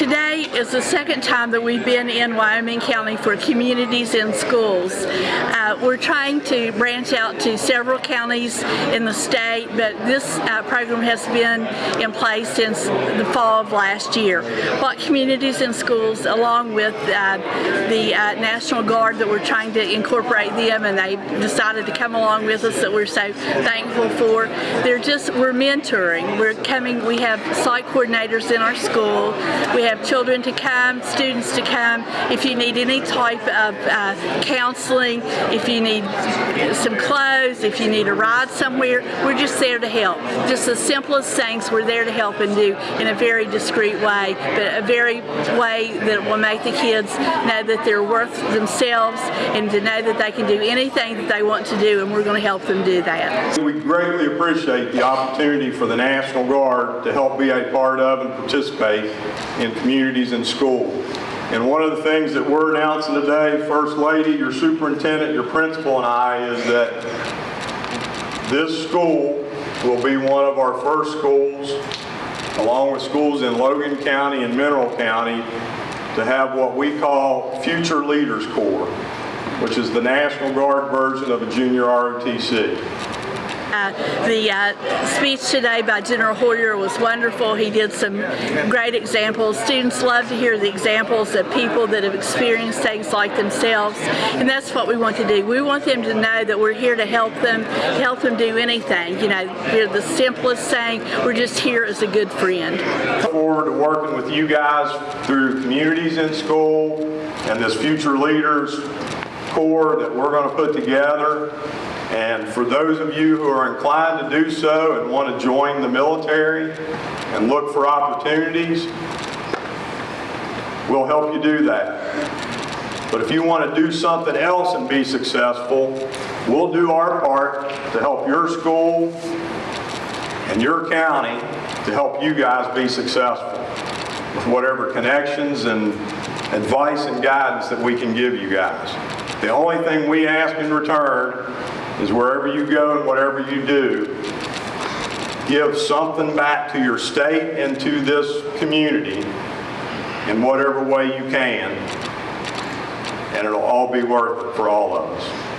Today is the second time that we've been in Wyoming County for communities and schools. Uh, we're trying to branch out to several counties in the state, but this uh, program has been in place since the fall of last year. What communities and schools, along with uh, the uh, National Guard that we're trying to incorporate them, and they decided to come along with us that we're so thankful for. They're just, we're mentoring. We're coming, we have site coordinators in our school. We have children to come, students to come. If you need any type of uh, counseling, if you need some clothes, if you need a ride somewhere, we're just there to help. Just the simplest things we're there to help and do in a very discreet way, but a very way that will make the kids know that they're worth themselves and to know that they can do anything that they want to do and we're going to help them do that. We greatly appreciate the opportunity for the National Guard to help be a part of and participate in communities and school. And one of the things that we're announcing today, First Lady, your superintendent, your principal, and I, is that this school will be one of our first schools, along with schools in Logan County and Mineral County, to have what we call Future Leaders Corps, which is the National Guard version of a junior ROTC. Uh, the uh, speech today by General Hoyer was wonderful. He did some great examples. Students love to hear the examples of people that have experienced things like themselves, and that's what we want to do. We want them to know that we're here to help them, help them do anything. You know, we're the simplest thing. We're just here as a good friend. Forward to working with you guys through communities in school and this Future Leaders Corps that we're going to put together. And for those of you who are inclined to do so and want to join the military and look for opportunities, we'll help you do that. But if you want to do something else and be successful, we'll do our part to help your school and your county to help you guys be successful with whatever connections and advice and guidance that we can give you guys. The only thing we ask in return is wherever you go and whatever you do, give something back to your state and to this community in whatever way you can, and it'll all be worth it for all of us.